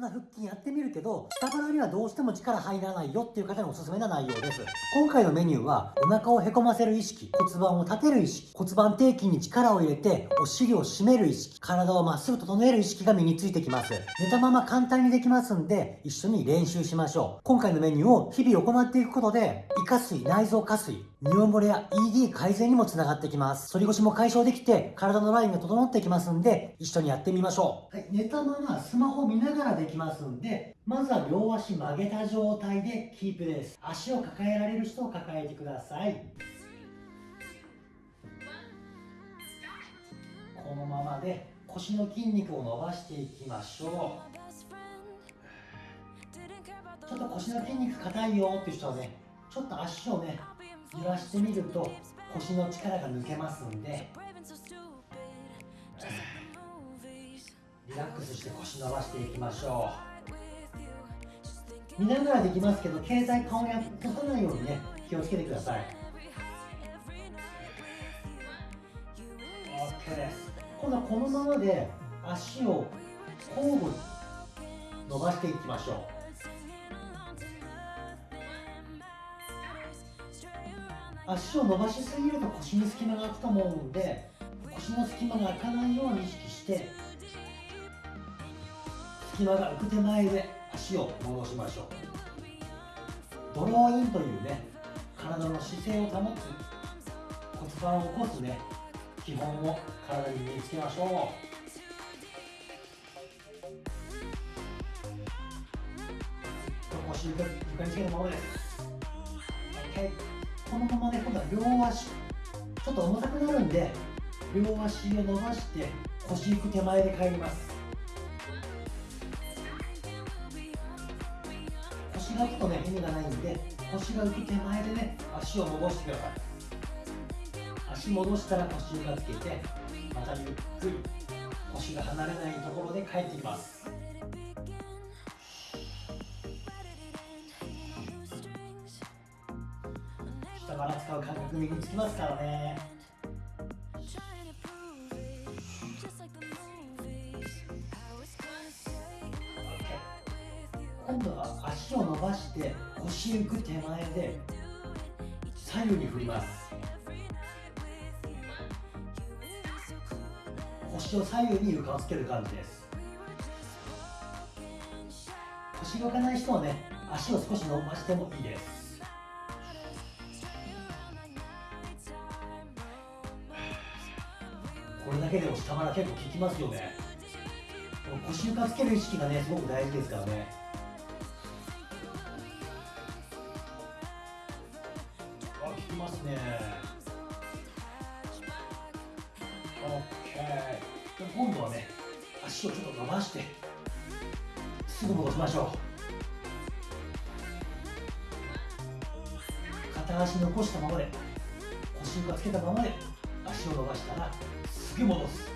んな腹筋やってみるけど、下腹にはどうしても力入らないよっていう方におすすめな内容です。今回のメニューは、お腹をへこませる意識、骨盤を立てる意識、骨盤底筋に力を入れて、お尻を締める意識、体をまっすぐ整える意識が身についてきます。寝たまま簡単にできますんで、一緒に練習しましょう。今回のメニューを日々行っていくことで、胃下垂、内臓下垂、尿漏れや ED 改善にもつながってきます。反り腰も解消できて、体のラインが整ってきますんで、一緒にやってみましょう。はい、寝たままスマホ見ながらできますんで、まずは両足曲げた状態でキープです。足を抱えられる人を抱えてください。このままで腰の筋肉を伸ばしていきましょう。ちょっと腰の筋肉硬いよっていう人はね、ちょっと足をね、揺らしてみると腰の力が抜けますんで、リラックスして腰伸ばしていきましょう。見ながらできますけど携帯顔に落とさないようにね気をつけてください。OK です。今度はこのままで足を交互に伸ばしていきましょう。足を伸ばしすぎると腰に隙間が空くと思うんで腰の隙間が開かないように意識して隙間が浮く手前で足を戻しましょう。ドローインというね体の姿勢を保つ骨盤を起こすね基本を体に身につけましょう。腰床床につけるままです。OK このままね今度は両足ちょっと重たくなるんで両足を伸ばして腰行く手前で帰ります。腰が浮くとね意味がないんで腰が浮く手前でね足を戻してください。足戻したら腰床つけてまたゆっくり腰が離れないところで帰ってきます。下から使う感覚身につきますからね。今度は足を伸ばして腰浮く手前で左右に振ります。腰を左右に床をつける感じです。腰動かない人はね足を少し伸ばしてもいいです。これだけでも下腹結構効きますよね。腰床つける意識がねすごく大事ですからね。あ効きますね。OK 今度はね足をちょっと伸ばしてすぐ戻しましょう。片足残したままで腰床つけたままで足を伸ばしたらすぐ戻す。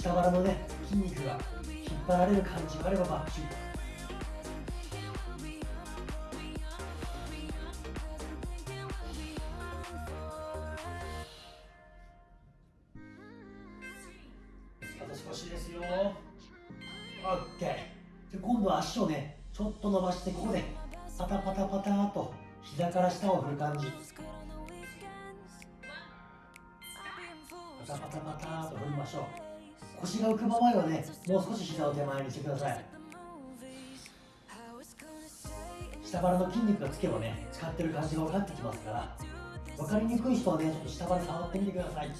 下腹のね筋肉が引っ張られる感じがあればバッチリあと少しですよ。OK で今度は足をねちょっと伸ばしてここでパタパタパタと膝から下を振る感じ。パタパタパタと振りましょう。腰が浮くままではね。もう少し膝を手前にしてください。下腹の筋肉がつけばね使ってる感じが分かってきますから分かりにくい人はねちょっと下腹触ってみてください。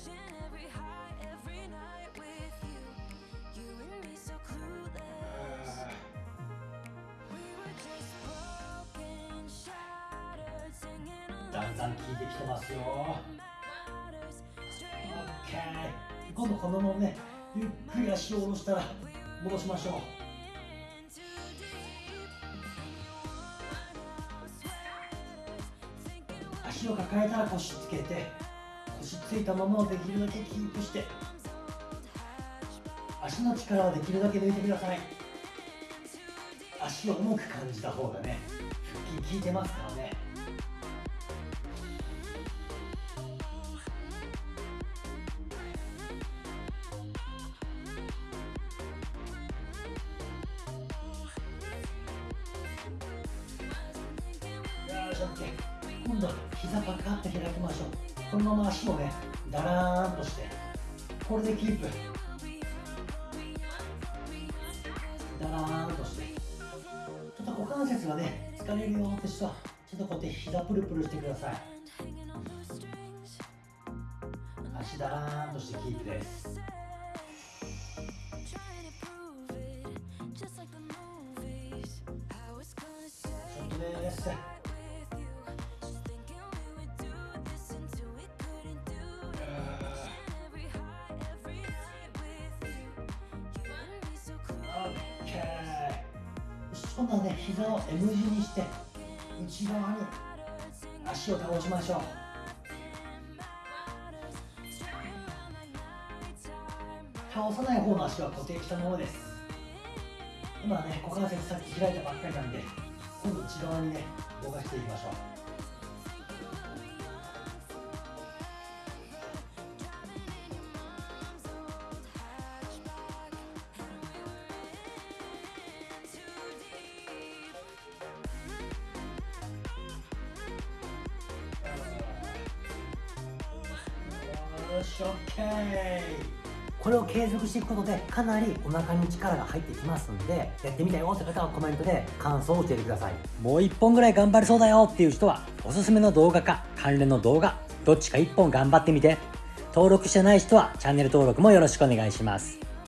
ん効いてきてますよ。OK 今度このままねゆっくり足を下ろしたら戻しましょう。足を抱えたら腰つけて腰ついたままをできるだけキープして足の力はできるだけ抜いてください。足を重く感じた方がね腹筋効いてますからね。し OK 今度膝パカッと開きましょう。このまま足をねだらーんとしてこれでキープ。だらーんとして。ちょっと股関節がね疲れるよって人はちょっとこうやって膝プルプルしてください。足だらーんとしてキープです。今度はね膝を M 字にして内側に足を倒しましょう。倒さない方の足は固定したままです。今ね股関節さっき開いたばっかりなんで今度内側にね動かしていきましょう。し OK これを継続していくことでかなりお腹に力が入ってきますんでやってみたよって方はコメントで感想を教えてください。もう1本ぐらい頑張れそうだよっていう人はおすすめの動画か関連の動画どっちか1本頑張ってみて。登録してない人はチャンネル登録もよろしくお願いします。